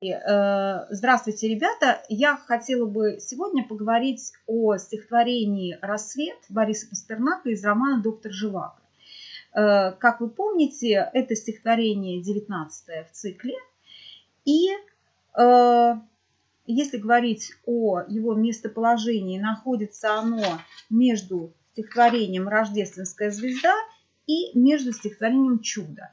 Э, здравствуйте, ребята! Я хотела бы сегодня поговорить о стихотворении «Рассвет» Бориса Пастернака из романа «Доктор Живаго». Э, как вы помните, это стихотворение 19 в цикле. И э, если говорить о его местоположении, находится оно между стихотворением «Рождественская звезда» и между стихотворением «Чудо».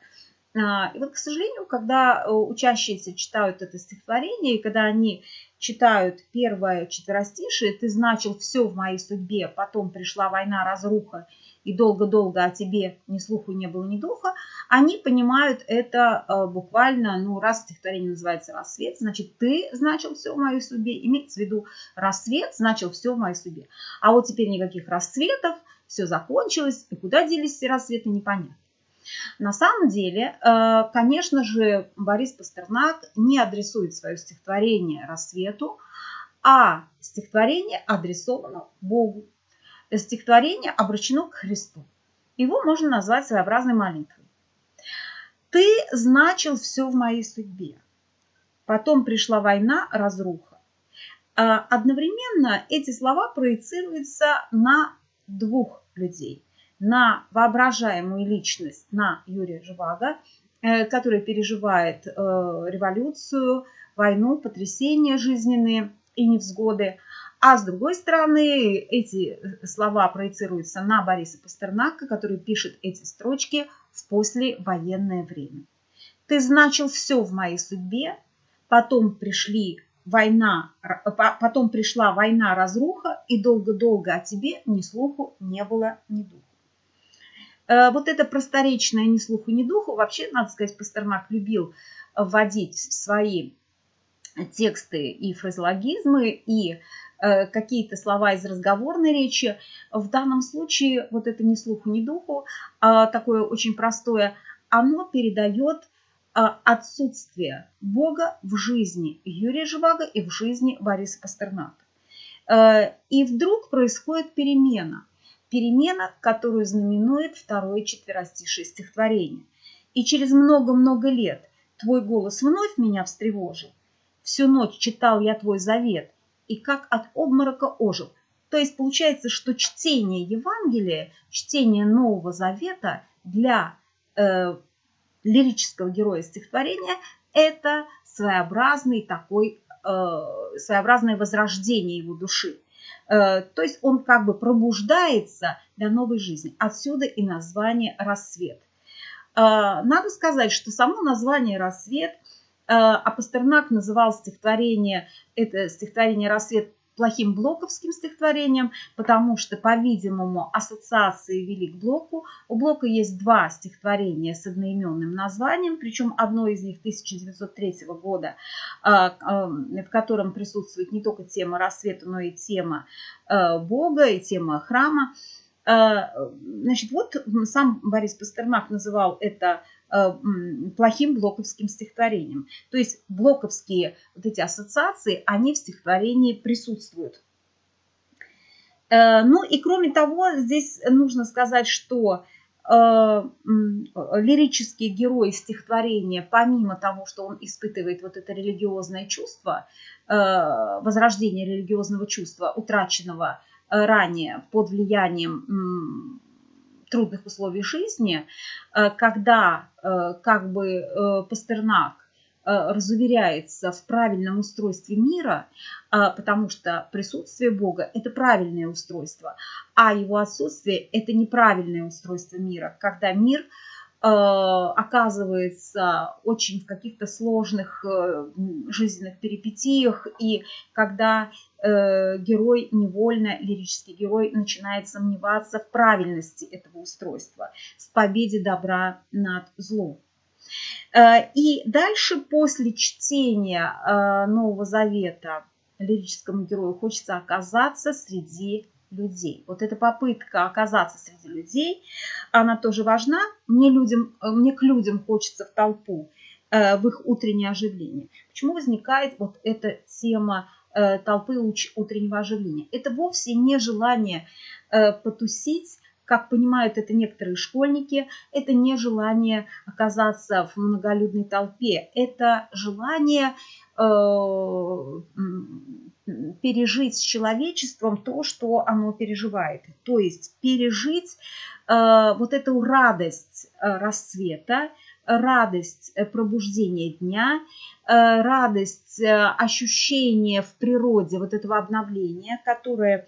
А, и вот, к сожалению, когда э, учащиеся читают это стихотворение, и когда они читают первое четверостишее, ты значил все в моей судьбе, потом пришла война, разруха, и долго-долго о тебе ни слуху не было, ни духа, они понимают это э, буквально, ну, раз стихотворение называется «Рассвет», значит, ты значил все в моей судьбе, имеется в виду «Рассвет» значил все в моей судьбе. А вот теперь никаких рассветов, все закончилось, и куда делись все рассветы, непонятно. На самом деле, э, конечно же, Борис Пастернак не адресует свое стихотворение рассвету, а стихотворение адресовано Богу. Стихотворение обращено к Христу. Его можно назвать своеобразной молитвой. «Ты значил все в моей судьбе. Потом пришла война, разруха». А одновременно эти слова проецируются на двух людей на воображаемую личность, на Юрия Живаго, э, который переживает э, революцию, войну, потрясения жизненные и невзгоды. А с другой стороны, эти слова проецируются на Бориса Пастернака, который пишет эти строчки в послевоенное время. Ты значил все в моей судьбе, потом пришли война, потом пришла война, разруха, и долго-долго о тебе ни слуху не было, ни духу. Э, вот это просторечное ни слуху, ни духу, вообще, надо сказать, Пастернак любил вводить в свои тексты и фразеологизмы, и э, какие-то слова из разговорной речи. В данном случае вот это ни слуху, ни духу, а такое очень простое, оно передает э, отсутствие Бога в жизни Юрия Живаго и в жизни Бориса Пастернака. И вдруг происходит перемена – перемена, которую знаменует второе четверостишее стихотворение. И через много-много лет твой голос вновь меня встревожил. Всю ночь читал я твой завет, и как от обморока ожил. То есть получается, что чтение Евангелия, чтение Нового Завета для э, лирического героя стихотворения – это своеобразный такой, э, своеобразное возрождение его души. Э, то есть он как бы пробуждается для новой жизни. Отсюда и название «Рассвет». Э, надо сказать, что само название «Рассвет» э, а Пастернак называл стихотворение, это стихотворение «Рассвет» плохим блоковским стихотворением, потому что, по-видимому, ассоциации вели к блоку. У блока есть два стихотворения с одноименным названием, причем одно из них 1903 года, а, а, в котором присутствует не только тема рассвета, но и тема а, Бога, и тема храма. Значит, вот сам Борис Пастернак называл это Э, плохим блоковским стихотворением. То есть блоковские вот эти ассоциации, они в стихотворении присутствуют. Э, ну и кроме того, здесь нужно сказать, что э, лирический герой стихотворения, помимо того, что он испытывает вот это религиозное чувство, возрождение религиозного чувства, утраченного ранее под влиянием трудных условий жизни, э, когда э, как бы э, Пастернак разуверяется в правильном устройстве мира, потому что присутствие Бога – это правильное устройство, а его отсутствие – это неправильное устройство мира, когда мир – Э, оказывается очень в каких-то сложных э, жизненных перипетиях, и когда э, герой невольно, лирический герой, начинает сомневаться в правильности этого устройства, в победе добра над злом. И дальше, после чтения Нового Завета лирическому герою, хочется оказаться среди людей. Вот эта попытка оказаться среди людей, она тоже важна. Мне, людям, мне к людям хочется в толпу, э, в их утреннее оживление. Почему возникает вот эта тема э, толпы утреннего оживления? Это вовсе не желание э, потусить, как понимают это некоторые школьники, это не желание оказаться в многолюдной толпе, это желание э, пережить с человечеством то, что оно переживает. То есть пережить э, вот эту радость э, расцвета, радость э, пробуждения дня, э, радость э, ощущения в природе вот этого обновления, которое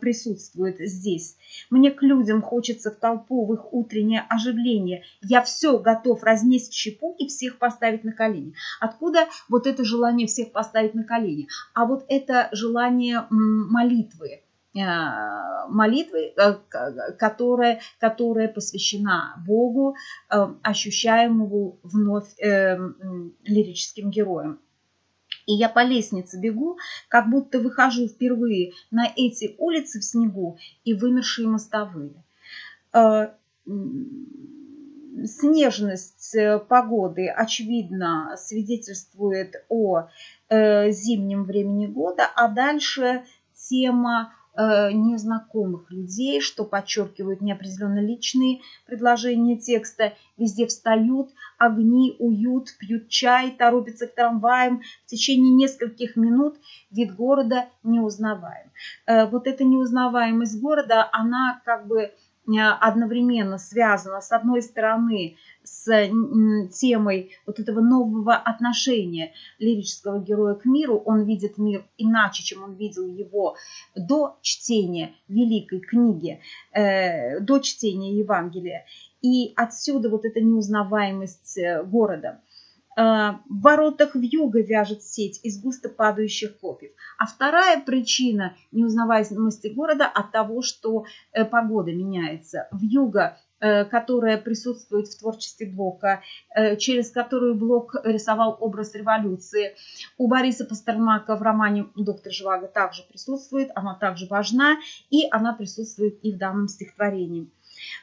присутствует здесь. Мне к людям хочется в толпу, в их утреннее оживление. Я все готов разнести щепу и всех поставить на колени. Откуда вот это желание всех поставить на колени? А вот это желание молитвы Э, молитвы, э, которая, которая посвящена Богу, э, ощущаемому вновь лирическим героем. И я по лестнице бегу, как будто выхожу впервые на эти улицы в снегу и вымершие мостовые. Снежность погоды, очевидно, свидетельствует о зимнем времени года, а дальше тема Э, незнакомых людей, что подчеркивают неопределенно личные предложения текста. Везде встают, огни, уют, пьют чай, торопятся к трамваям. В течение нескольких минут вид города неузнаваем. Э, вот эта неузнаваемость города, она как бы э, одновременно связана, с одной стороны, с темой вот этого нового отношения лирического героя к миру. Он видит мир иначе, чем он видел его до чтения великой книги, э, до чтения Евангелия. И отсюда вот эта неузнаваемость э, города. Э, в воротах в юго вяжет сеть из густо падающих хлопьев. А вторая причина неузнаваемости города от того, что э, погода меняется. В юго Э, которая присутствует в творчестве Блока, через которую Блок рисовал образ революции. У Бориса Пастернака в романе «Доктор Живаго» также присутствует, она также важна, и она присутствует и в данном стихотворении.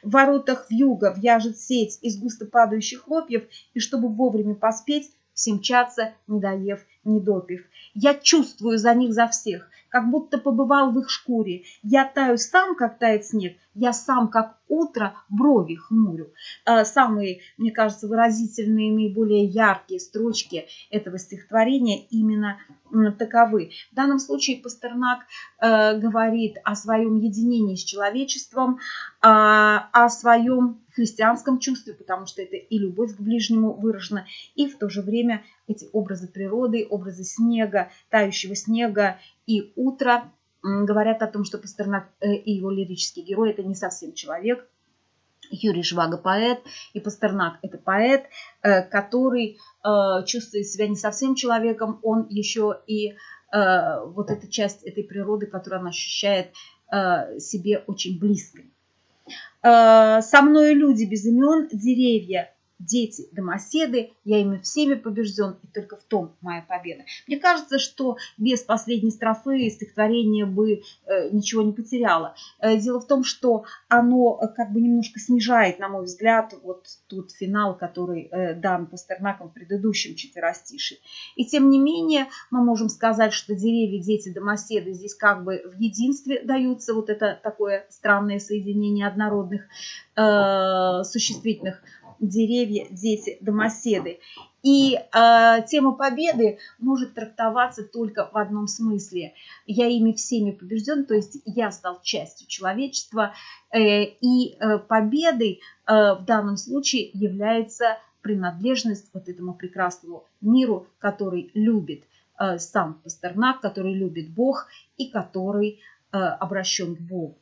В воротах вьюга вяжет сеть из густо падающих хлопьев, и чтобы вовремя поспеть, все мчатся, не доев, не допив. Я чувствую за них за всех, как будто побывал в их шкуре. Я таю сам, как тает снег, я сам, как утро, брови хмурю. Э, самые, мне кажется, выразительные, наиболее яркие строчки этого стихотворения именно таковы. В данном случае Пастернак э, говорит о своем единении с человечеством, а, о своем христианском чувстве, потому что это и любовь к ближнему выражена, и в то же время эти образы природы, образы снега, тающего снега и утра говорят о том, что Пастернак э, и его лирический герой – это не совсем человек. Юрий Жвага – поэт, и Пастернак – это поэт, э, который э, чувствует себя не совсем человеком, он еще и вот эта часть этой природы, которую он ощущает себе очень близкой. Со мной люди без имен, деревья, дети, домоседы, я ими всеми побежден, и только в том моя победа. Мне кажется, что без последней строфы стихотворение бы э, ничего не потеряло. Э, дело в том, что оно э, как бы немножко снижает, на мой взгляд, вот тут финал, который э, дан Пастернаком в предыдущем четверостишии. И тем не менее, мы можем сказать, что деревья, дети, домоседы здесь как бы в единстве даются, вот это такое странное соединение однородных э, существительных деревья, дети, домоседы. И э, тема победы может трактоваться только в одном смысле. Я ими всеми побежден, то есть я стал частью человечества. Э, и э, победой э, в данном случае является принадлежность вот этому прекрасному миру, который любит э, сам Пастернак, который любит Бог и который э, обращен к Богу.